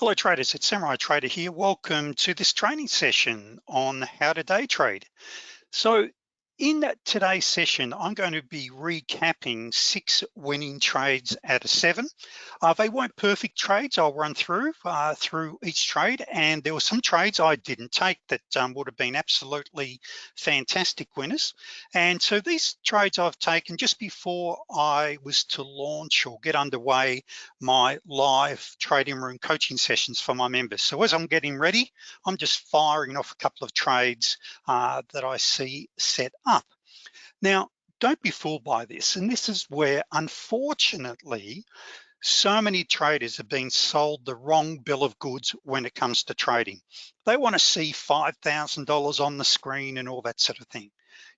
Hello traders, it's Samurai Trader here. Welcome to this training session on how to day trade. So in today's session, I'm going to be recapping six winning trades out of seven. Uh, they weren't perfect trades. I'll run through uh, through each trade. And there were some trades I didn't take that um, would have been absolutely fantastic winners. And so these trades I've taken just before I was to launch or get underway my live trading room coaching sessions for my members. So as I'm getting ready, I'm just firing off a couple of trades uh, that I see set up. Now, don't be fooled by this. And this is where, unfortunately, so many traders have been sold the wrong bill of goods when it comes to trading. They wanna see $5,000 on the screen and all that sort of thing.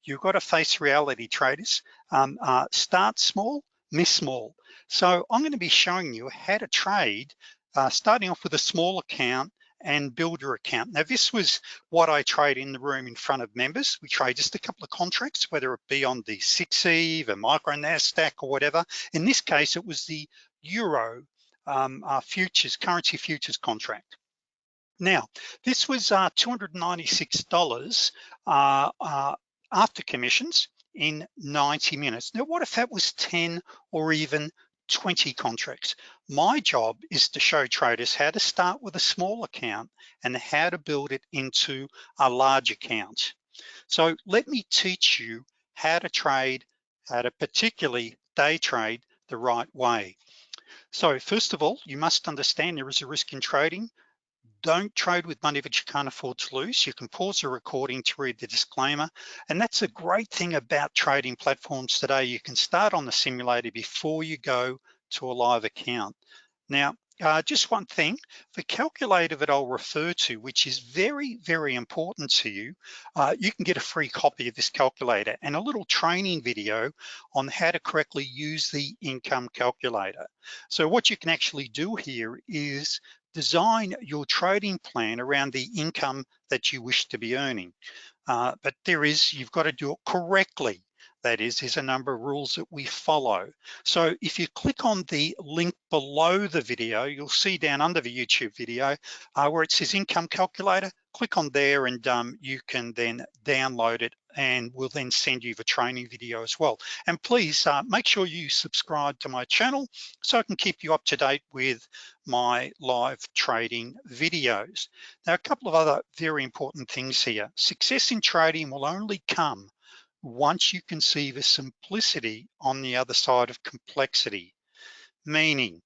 You've got to face reality traders. Um, uh, start small, miss small. So I'm gonna be showing you how to trade, uh, starting off with a small account and builder account. Now this was what I trade in the room in front of members. We trade just a couple of contracts, whether it be on the 6E, the micro NASDAQ or whatever. In this case, it was the Euro um, uh, futures, currency futures contract. Now, this was uh, $296 uh, uh, after commissions in 90 minutes. Now, what if that was 10 or even 20 contracts. My job is to show traders how to start with a small account and how to build it into a large account. So let me teach you how to trade, how to particularly day trade the right way. So first of all, you must understand there is a risk in trading. Don't trade with money that you can't afford to lose. You can pause the recording to read the disclaimer. And that's a great thing about trading platforms today. You can start on the simulator before you go to a live account. Now, uh, just one thing, the calculator that I'll refer to, which is very, very important to you, uh, you can get a free copy of this calculator and a little training video on how to correctly use the income calculator. So what you can actually do here is design your trading plan around the income that you wish to be earning. Uh, but there is, you've got to do it correctly. That is, there's a number of rules that we follow. So if you click on the link below the video, you'll see down under the YouTube video uh, where it says income calculator, click on there and um, you can then download it and we'll then send you the training video as well. And please uh, make sure you subscribe to my channel so I can keep you up to date with my live trading videos. Now, a couple of other very important things here. Success in trading will only come once you can see the simplicity on the other side of complexity, meaning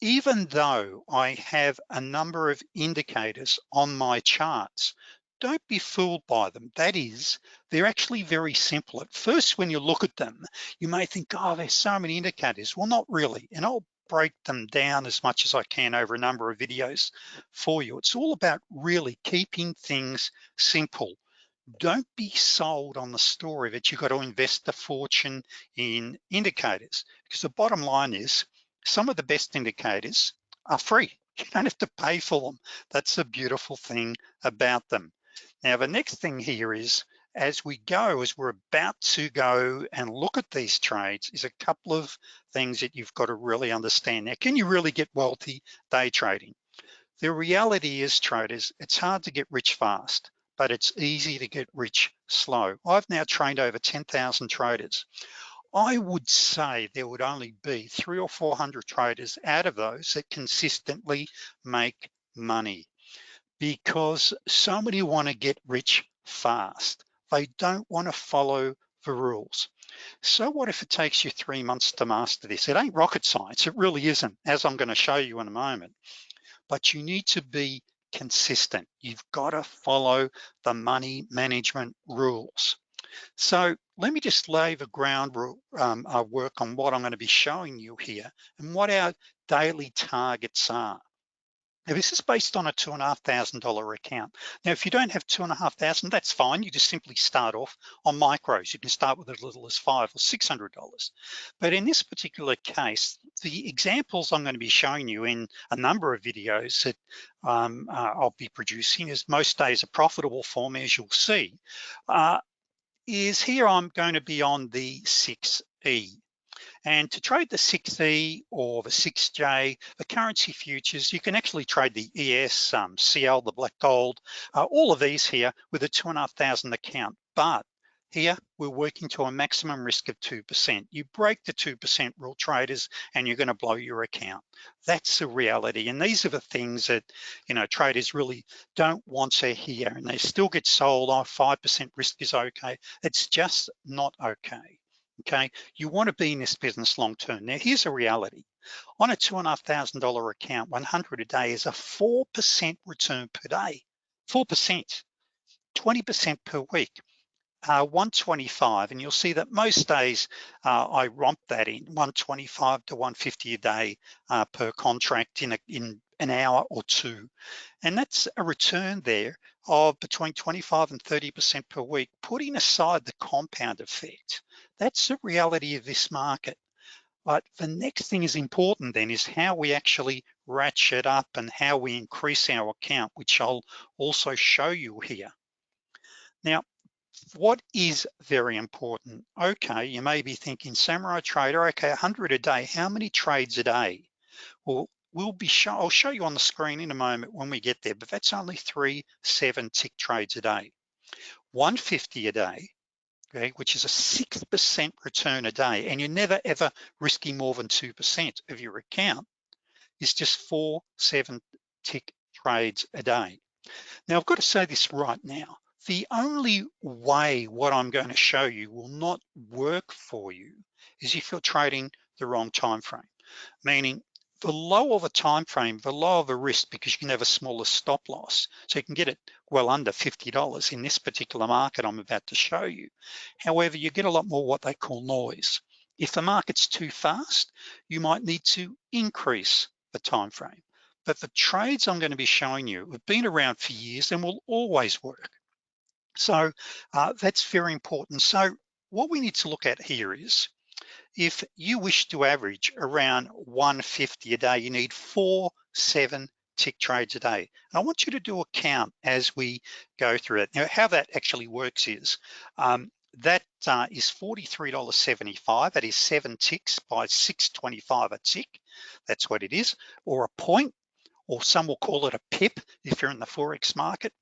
even though I have a number of indicators on my charts, don't be fooled by them. That is, they're actually very simple. At first, when you look at them, you may think, oh, there's so many indicators. Well, not really. And I'll break them down as much as I can over a number of videos for you. It's all about really keeping things simple don't be sold on the story that you've got to invest a fortune in indicators because the bottom line is some of the best indicators are free. You don't have to pay for them. That's the beautiful thing about them. Now, the next thing here is as we go, as we're about to go and look at these trades is a couple of things that you've got to really understand. Now, can you really get wealthy day trading? The reality is traders, it's hard to get rich fast but it's easy to get rich slow. I've now trained over 10,000 traders. I would say there would only be three or 400 traders out of those that consistently make money because so many wanna get rich fast. They don't wanna follow the rules. So what if it takes you three months to master this? It ain't rocket science, it really isn't, as I'm gonna show you in a moment. But you need to be consistent. You've got to follow the money management rules. So let me just lay the ground um, uh, work on what I'm gonna be showing you here and what our daily targets are. Now this is based on a two and a half thousand dollar account. Now, if you don't have two and a half thousand, that's fine. You just simply start off on micros. You can start with as little as five or $600. But in this particular case, the examples I'm gonna be showing you in a number of videos that um, uh, I'll be producing as most days are profitable for me, as you'll see, uh, is here I'm going to be on the 6E. And to trade the 6E or the 6J, the currency futures, you can actually trade the ES, um, CL, the black gold, uh, all of these here with a two and a half thousand account. But here, we're working to a maximum risk of 2%. You break the 2% rule traders and you're gonna blow your account. That's the reality. And these are the things that, you know, traders really don't want to hear and they still get sold, oh, 5% risk is okay. It's just not okay, okay? You wanna be in this business long-term. Now, here's a reality. On a $2,500 account, 100 a day is a 4% return per day, 4%, 20% per week uh, 125 and you'll see that most days uh, I romp that in 125 to 150 a day uh, per contract in, a, in an hour or two. And that's a return there of between 25 and 30% per week, putting aside the compound effect. That's the reality of this market. But the next thing is important then is how we actually ratchet up and how we increase our account, which I'll also show you here. Now, what is very important? Okay, you may be thinking Samurai Trader, okay, 100 a day, how many trades a day? Well, we'll be show, I'll show you on the screen in a moment when we get there, but that's only three, seven tick trades a day. 150 a day, okay, which is a 6% return a day, and you're never ever risking more than 2% of your account, is just four, seven tick trades a day. Now, I've got to say this right now the only way what I'm going to show you will not work for you is if you're trading the wrong time frame, meaning the lower the time frame, the lower the risk because you can have a smaller stop loss. So you can get it well under $50 in this particular market I'm about to show you. However, you get a lot more what they call noise. If the market's too fast, you might need to increase the time frame. But the trades I'm gonna be showing you have been around for years and will always work. So uh, that's very important. So what we need to look at here is, if you wish to average around 150 a day, you need four, seven tick trades a day. And I want you to do a count as we go through it. Now, how that actually works is, um, that uh, is $43.75. That is seven ticks by 625 a tick. That's what it is, or a point, or some will call it a pip if you're in the Forex market.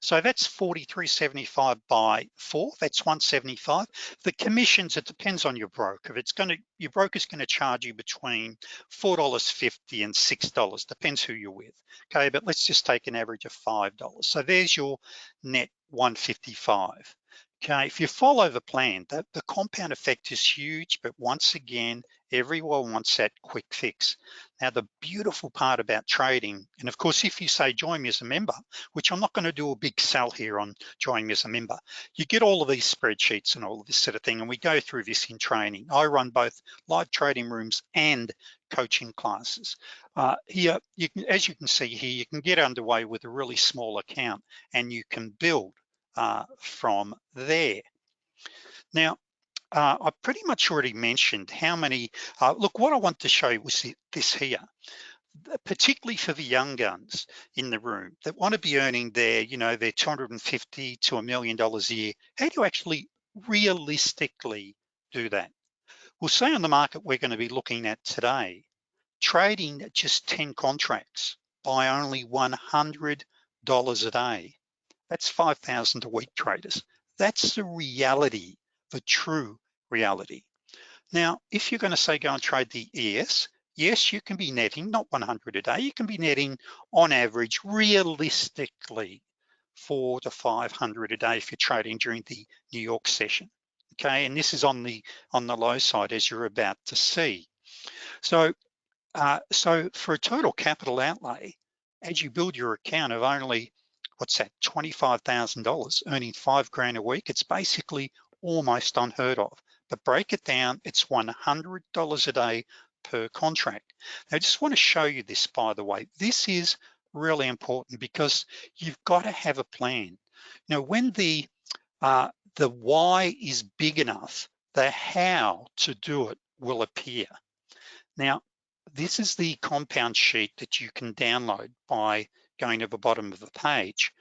So that's 43.75 by four, that's 175. The commissions, it depends on your broker. It's gonna, your broker's gonna charge you between $4.50 and $6, depends who you're with. Okay, but let's just take an average of $5. So there's your net 155. Okay, if you follow the plan, the, the compound effect is huge, but once again, everyone wants that quick fix. Now, the beautiful part about trading, and of course, if you say join me as a member, which I'm not gonna do a big sell here on join me as a member, you get all of these spreadsheets and all of this sort of thing, and we go through this in training. I run both live trading rooms and coaching classes. Uh, here, you can, as you can see here, you can get underway with a really small account and you can build uh, from there. Now, uh, I pretty much already mentioned how many, uh, look, what I want to show you was this here, particularly for the young guns in the room that want to be earning their, you know, their 250 to a million dollars a year. How do you actually realistically do that? We'll say on the market we're going to be looking at today, trading just 10 contracts by only $100 a day that's 5,000 a week traders. That's the reality, the true reality. Now, if you're gonna say go and trade the ES, yes, you can be netting, not 100 a day, you can be netting on average, realistically, four to 500 a day if you're trading during the New York session. Okay, and this is on the on the low side as you're about to see. So, uh, so for a total capital outlay, as you build your account of only what's that, $25,000, earning five grand a week. It's basically almost unheard of. But break it down, it's $100 a day per contract. Now, I just wanna show you this, by the way. This is really important because you've gotta have a plan. Now, when the, uh, the why is big enough, the how to do it will appear. Now, this is the compound sheet that you can download by going to the bottom of the page,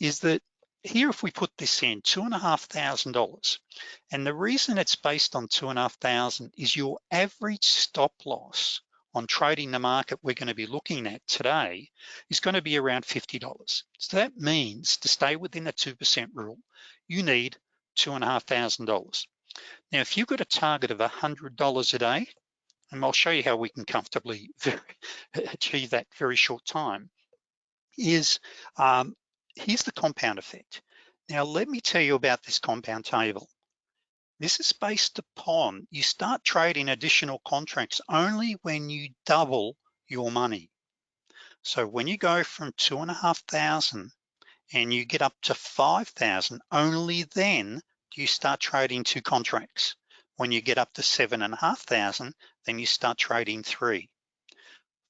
is that here, if we put this in, two and a half thousand dollars, and the reason it's based on two and a half thousand is your average stop loss on trading the market we're gonna be looking at today is gonna be around $50. So that means to stay within the 2% rule, you need two and a half thousand dollars. Now, if you've got a target of $100 a day, and I'll show you how we can comfortably achieve that very short time, is um, here's the compound effect. Now, let me tell you about this compound table. This is based upon, you start trading additional contracts only when you double your money. So when you go from two and a half thousand and you get up to 5,000, only then do you start trading two contracts. When you get up to seven and a half thousand, then you start trading three.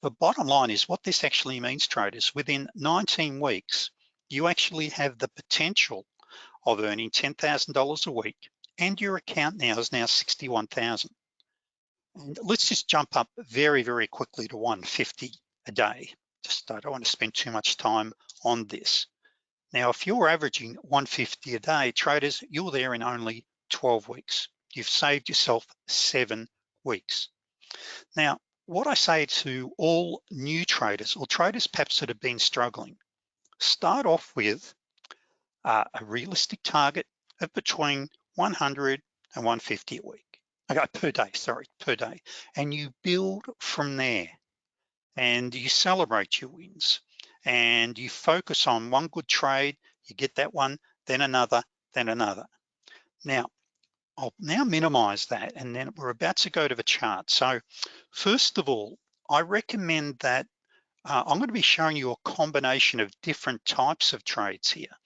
The bottom line is what this actually means, traders, within 19 weeks, you actually have the potential of earning $10,000 a week and your account now is now 61,000. And let's just jump up very, very quickly to 150 a day. Just I don't want to spend too much time on this. Now, if you're averaging 150 a day, traders, you're there in only 12 weeks. You've saved yourself seven weeks. Now, what I say to all new traders or traders perhaps that have been struggling, start off with uh, a realistic target of between 100 and 150 a week. Okay, per day, sorry, per day. And you build from there and you celebrate your wins and you focus on one good trade, you get that one, then another, then another. Now, I'll now minimize that and then we're about to go to the chart. So first of all, I recommend that uh, I'm gonna be showing you a combination of different types of trades here.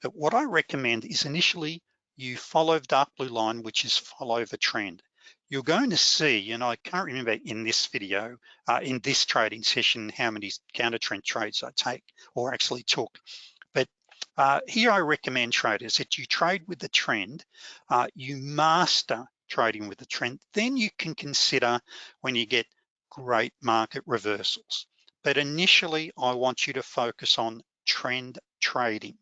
But what I recommend is initially you follow the dark blue line, which is follow the trend. You're going to see, and I can't remember in this video, uh, in this trading session, how many counter trend trades I take or actually took. Uh, here I recommend traders that you trade with the trend, uh, you master trading with the trend, then you can consider when you get great market reversals. But initially, I want you to focus on trend trading.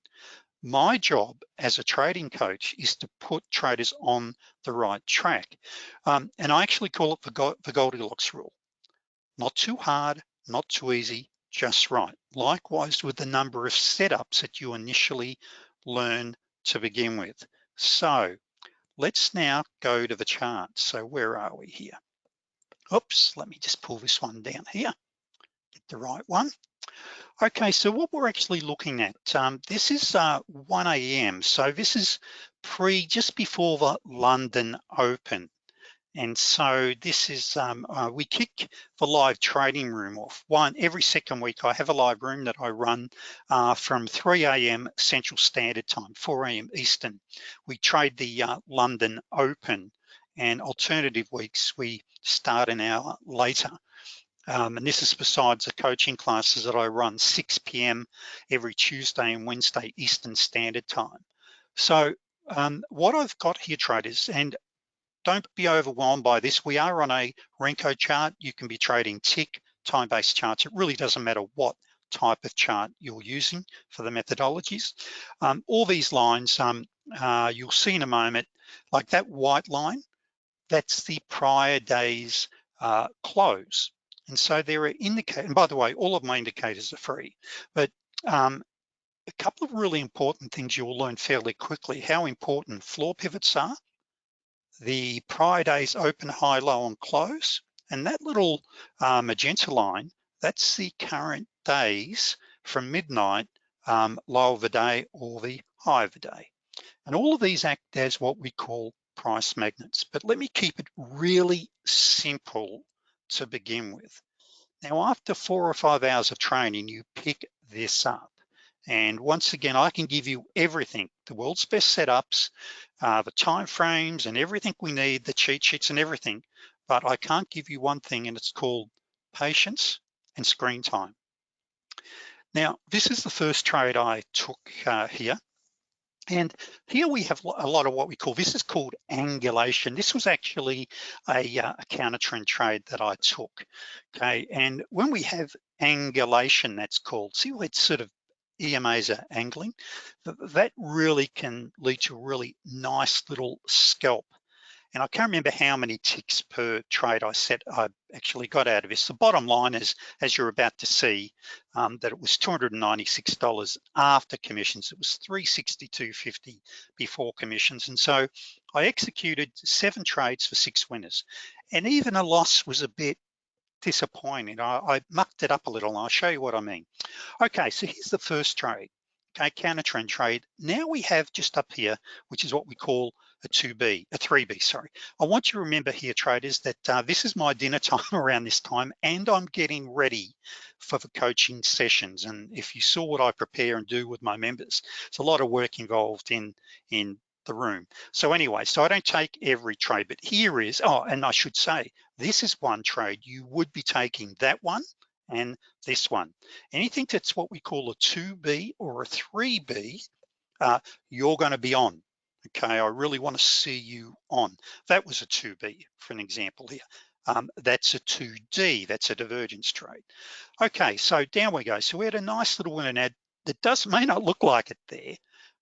My job as a trading coach is to put traders on the right track. Um, and I actually call it the Goldilocks rule. Not too hard, not too easy, just right. Likewise with the number of setups that you initially learn to begin with. So let's now go to the chart. So where are we here? Oops, let me just pull this one down here, get the right one. Okay, so what we're actually looking at, um, this is uh, 1 a.m. So this is pre, just before the London Open. And so this is, um, uh, we kick the live trading room off. One, every second week I have a live room that I run uh, from 3 a.m. Central Standard Time, 4 a.m. Eastern. We trade the uh, London Open and alternative weeks we start an hour later. Um, and this is besides the coaching classes that I run 6 p.m. every Tuesday and Wednesday Eastern Standard Time. So um, what I've got here traders, and don't be overwhelmed by this. We are on a Renko chart. You can be trading tick, time-based charts. It really doesn't matter what type of chart you're using for the methodologies. Um, all these lines, um, uh, you'll see in a moment, like that white line, that's the prior day's uh, close. And so there are indicators, and by the way, all of my indicators are free, but um, a couple of really important things you'll learn fairly quickly, how important floor pivots are, the prior day's open, high, low, and close, and that little uh, magenta line, that's the current days from midnight, um, low of the day or the high of the day. And all of these act as what we call price magnets, but let me keep it really simple to begin with. Now, after four or five hours of training, you pick this up. And once again, I can give you everything, the world's best setups, uh, the time frames and everything we need, the cheat sheets and everything, but I can't give you one thing and it's called patience and screen time. Now, this is the first trade I took uh, here. And here we have a lot of what we call, this is called angulation. This was actually a, uh, a counter trend trade that I took, okay? And when we have angulation, that's called, see it's sort of EMAs are angling, that really can lead to a really nice little scalp. And I can't remember how many ticks per trade I set I actually got out of this. The bottom line is, as you're about to see, um, that it was $296 after commissions. It was $362.50 before commissions. And so I executed seven trades for six winners. And even a loss was a bit disappointing. I, I mucked it up a little and I'll show you what I mean. Okay, so here's the first trade, okay, counter trend trade. Now we have just up here, which is what we call a 2B, a 3B, sorry. I want you to remember here, traders, that uh, this is my dinner time around this time and I'm getting ready for the coaching sessions. And if you saw what I prepare and do with my members, it's a lot of work involved in, in the room. So anyway, so I don't take every trade, but here is, oh, and I should say, this is one trade. You would be taking that one and this one. Anything that's what we call a 2B or a 3B, uh, you're gonna be on. Okay, I really wanna see you on. That was a 2B for an example here. Um, that's a 2D, that's a divergence trade. Okay, so down we go. So we had a nice little win and ad that does may not look like it there,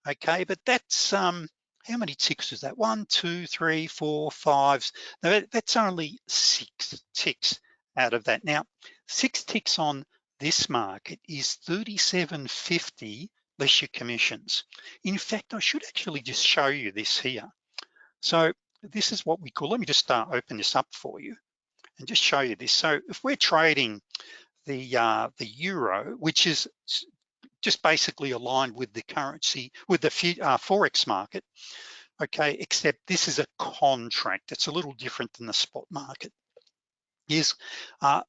okay, but that's um, how many ticks is that? One, two, three, four, five. Now that's only six ticks out of that. Now, six ticks on this market is 37.50 less your commissions. In fact, I should actually just show you this here. So this is what we call, let me just start open this up for you and just show you this. So if we're trading the uh, the euro, which is just basically aligned with the currency, with the uh, Forex market, okay, except this is a contract. It's a little different than the spot market. Is uh,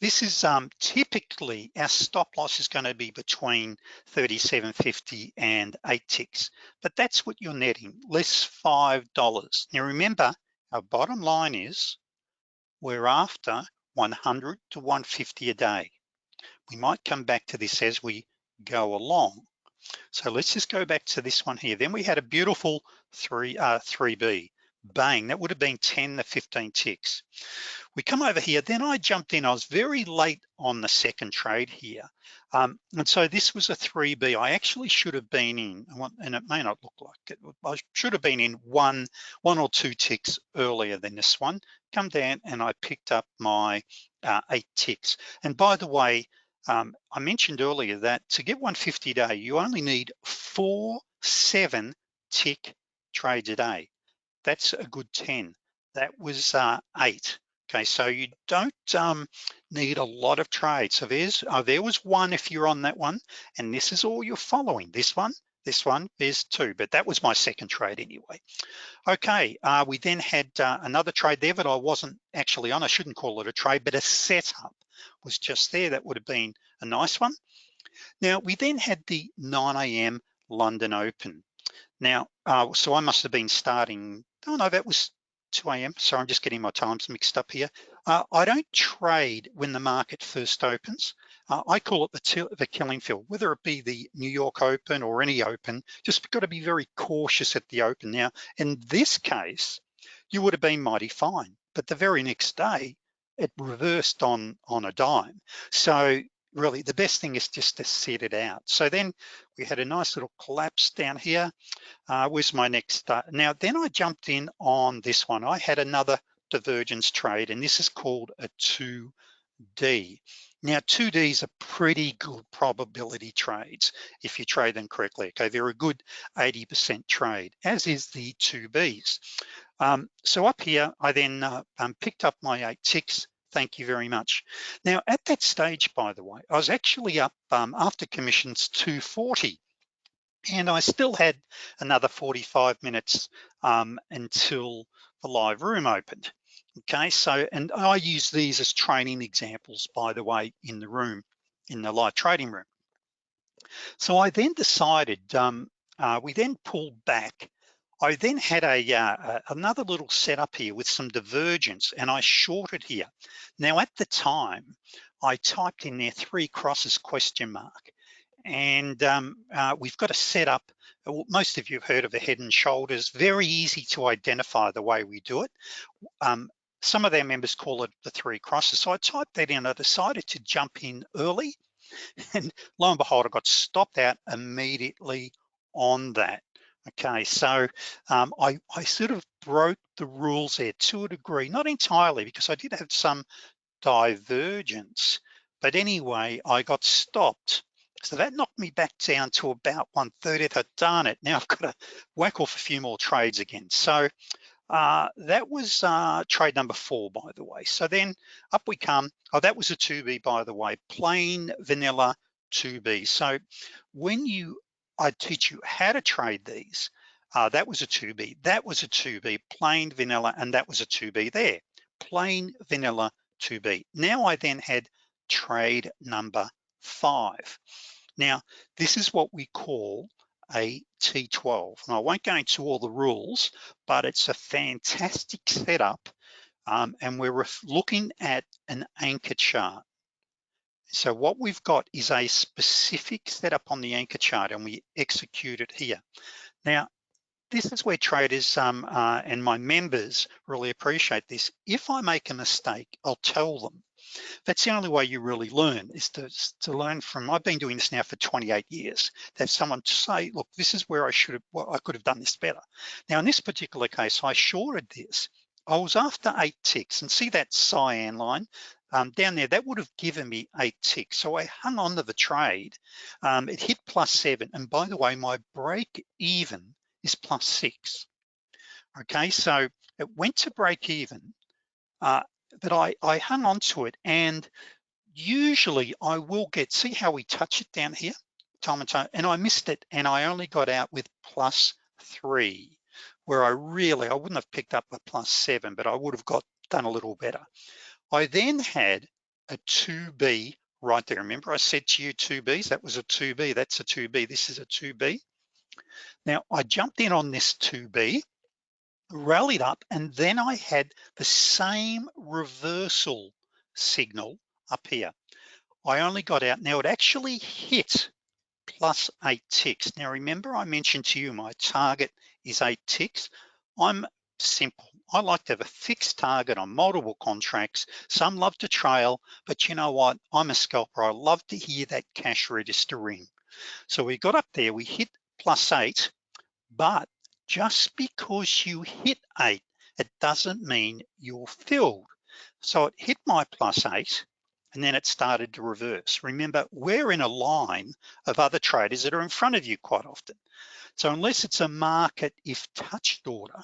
this is um, typically our stop loss is going to be between 37.50 and eight ticks, but that's what you're netting, less five dollars. Now remember, our bottom line is we're after 100 to 150 a day. We might come back to this as we go along. So let's just go back to this one here. Then we had a beautiful three, uh, 3B, bang, that would have been 10 to 15 ticks. We come over here, then I jumped in, I was very late on the second trade here. Um, and so this was a 3B. I actually should have been in, and it may not look like it, I should have been in one, one or two ticks earlier than this one. Come down and I picked up my uh, eight ticks. And by the way, um, I mentioned earlier that to get 150 a day, you only need four, seven tick trades a day. That's a good 10. That was uh, eight. Okay, so you don't um, need a lot of trades. So there's, uh, there was one if you're on that one, and this is all you're following. This one, this one, there's two, but that was my second trade anyway. Okay, uh, we then had uh, another trade there that I wasn't actually on. I shouldn't call it a trade, but a setup was just there. That would have been a nice one. Now, we then had the 9 a.m. London Open. Now, uh, so I must have been starting, oh no, that was 2 a.m. Sorry, I'm just getting my times mixed up here. Uh, I don't trade when the market first opens. Uh, I call it the, the killing field, whether it be the New York Open or any Open, just got to be very cautious at the open. Now, in this case, you would have been mighty fine, but the very next day, it reversed on, on a dime. So really the best thing is just to set it out. So then we had a nice little collapse down here. Uh, was my next, uh, now then I jumped in on this one. I had another divergence trade and this is called a 2D. Now 2Ds are pretty good probability trades if you trade them correctly. Okay, they're a good 80% trade, as is the 2Bs. Um, so up here, I then uh, um, picked up my eight ticks, thank you very much. Now at that stage, by the way, I was actually up um, after commissions 240 and I still had another 45 minutes um, until the live room opened. Okay, so, and I use these as training examples, by the way, in the room, in the live trading room. So I then decided, um, uh, we then pulled back I then had a uh, another little setup here with some divergence and I shorted here. Now at the time, I typed in there three crosses question mark. And um, uh, we've got a setup, most of you have heard of a head and shoulders, very easy to identify the way we do it. Um, some of their members call it the three crosses. So I typed that in, I decided to jump in early And lo and behold, I got stopped out immediately on that. Okay, so um, I, I sort of broke the rules there to a degree, not entirely because I did have some divergence, but anyway, I got stopped. So that knocked me back down to about 130th. I'd done it. Now I've got to whack off a few more trades again. So uh, that was uh, trade number four, by the way. So then up we come. Oh, that was a 2B, by the way, plain vanilla 2B. So when you, I teach you how to trade these, uh, that was a 2B, that was a 2B, plain vanilla, and that was a 2B there, plain vanilla 2B. Now I then had trade number five. Now, this is what we call a T12. And I won't go into all the rules, but it's a fantastic setup. Um, and we're looking at an anchor chart. So what we've got is a specific setup on the anchor chart and we execute it here. Now, this is where traders um, uh, and my members really appreciate this. If I make a mistake, I'll tell them. That's the only way you really learn is to, to learn from, I've been doing this now for 28 years, to have someone to say, look, this is where I should have, well, I could have done this better. Now in this particular case, I shorted this. I was after eight ticks and see that cyan line um, down there, that would have given me eight ticks. So I hung on to the trade. Um, it hit plus seven. And by the way, my break even is plus six. Okay, so it went to break even, uh, but I, I hung on to it and usually I will get, see how we touch it down here, time and time, and I missed it and I only got out with plus three, where I really, I wouldn't have picked up a plus seven, but I would have got done a little better. I then had a 2B right there. Remember I said to you 2Bs, that was a 2B, that's a 2B, this is a 2B. Now I jumped in on this 2B, rallied up, and then I had the same reversal signal up here. I only got out, now it actually hit plus eight ticks. Now remember I mentioned to you my target is eight ticks. I'm simple. I like to have a fixed target on multiple contracts. Some love to trail, but you know what? I'm a scalper. I love to hear that cash register ring. So we got up there, we hit plus eight, but just because you hit eight, it doesn't mean you're filled. So it hit my plus eight, and then it started to reverse. Remember, we're in a line of other traders that are in front of you quite often. So unless it's a market if touched order,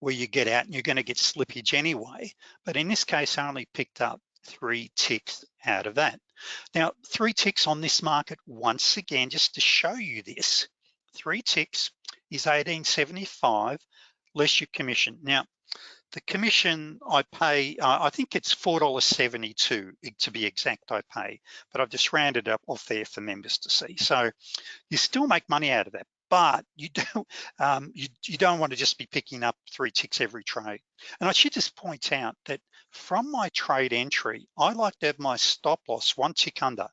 where you get out and you're gonna get slippage anyway, but in this case, I only picked up three ticks out of that. Now, three ticks on this market, once again, just to show you this, three ticks is 1875 less your commission. Now, the commission I pay, uh, I think it's $4.72 to be exact I pay, but I've just rounded up off there for members to see. So you still make money out of that, but you don't, um, you, you don't want to just be picking up three ticks every trade. And I should just point out that from my trade entry, I like to have my stop loss one tick under,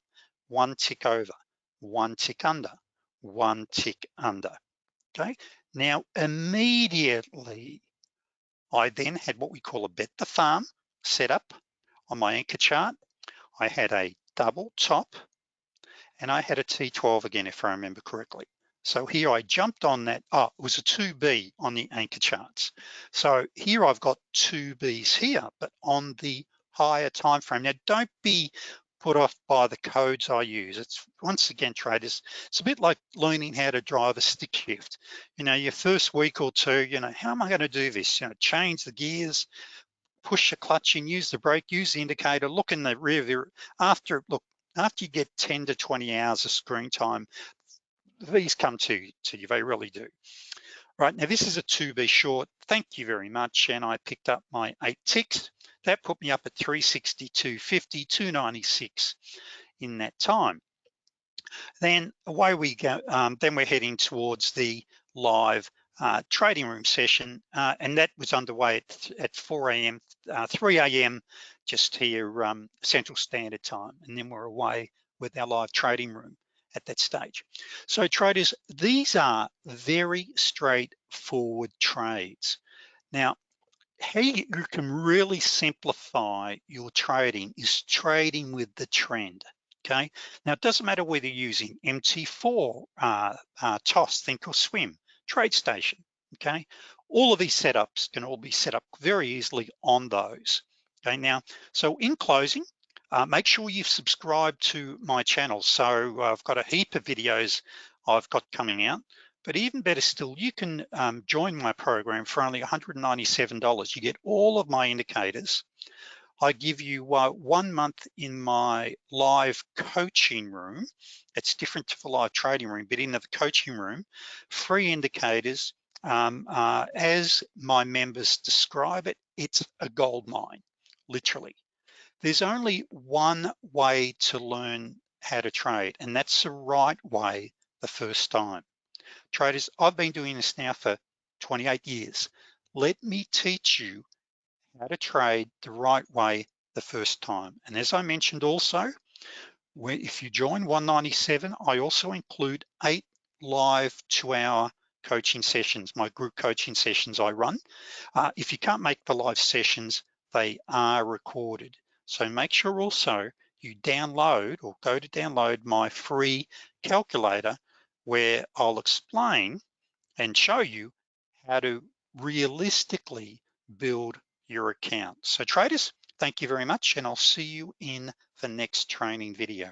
one tick over, one tick under, one tick under, okay? Now, immediately, I then had what we call a bet the farm set up on my anchor chart. I had a double top and I had a T12 again, if I remember correctly. So here I jumped on that, oh, it was a 2B on the anchor charts. So here I've got two Bs here, but on the higher time frame. Now don't be put off by the codes I use. It's once again, traders, it's a bit like learning how to drive a stick shift. You know, your first week or two, you know, how am I gonna do this? You know, change the gears, push the clutch in, use the brake, use the indicator, look in the rear view. After, look, after you get 10 to 20 hours of screen time, these come to, to you, they really do. Right, now this is a 2B short. Thank you very much. And I picked up my eight ticks. That put me up at 362, 50, 296 in that time. Then away we go, um, then we're heading towards the live uh, trading room session, uh, and that was underway at, at 4 a.m., uh, 3 a.m. just here um, Central Standard Time, and then we're away with our live trading room at that stage. So traders, these are very straightforward trades. Now, how you can really simplify your trading is trading with the trend, okay? Now, it doesn't matter whether you're using MT4, uh, uh, TOS, Thinkorswim, TradeStation, okay? All of these setups can all be set up very easily on those, okay? Now, so in closing, uh, make sure you've subscribed to my channel. So I've got a heap of videos I've got coming out, but even better still, you can um, join my program for only $197. You get all of my indicators. I give you uh, one month in my live coaching room. It's different to the live trading room, but in the coaching room, free indicators. Um, uh, as my members describe it, it's a gold mine, literally. There's only one way to learn how to trade, and that's the right way the first time. Traders, I've been doing this now for 28 years. Let me teach you how to trade the right way the first time. And as I mentioned also, if you join 197, I also include eight live two hour coaching sessions, my group coaching sessions I run. Uh, if you can't make the live sessions, they are recorded. So make sure also you download or go to download my free calculator where I'll explain and show you how to realistically build your account. So traders, thank you very much and I'll see you in the next training video.